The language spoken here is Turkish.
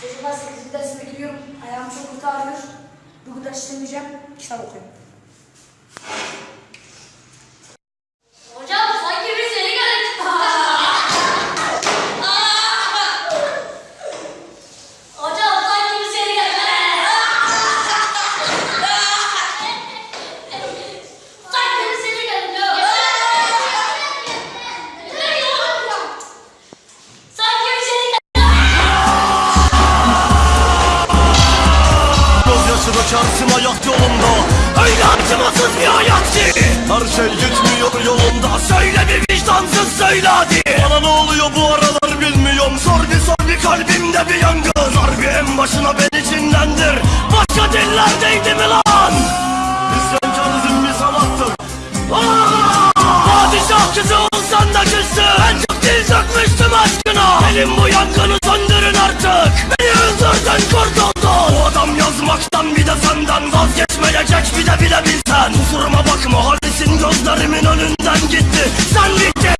Çocuklar 8. dersime gidiyorum. Ayağım çok kötü ağrıyor. Bugün ders işlemeyeceğim. Kitap okuyayım. Dökersin ayak yolunda. Öyle acımasız bir hayat ki Her şey gitmiyor yolunda. Söyle bir vicdansız söyle hadi. Bana ne oluyor bu aralar bilmiyorum. Sor bir sor bir kalbimde bir yangın. Sor bir en başına beni cinlendir Başka dillerdeydi mi lan? İsyankarızm bir sanattır Aa! Padişah kızı olsan da küstü En çok dil dökmüştüm aşkına. Benim bu yangını söndürün artık. Beni öldürdün kurtuldun bilebilsen Kusuruma bakma hadisin gözlerimin önünden gitti. Sen bir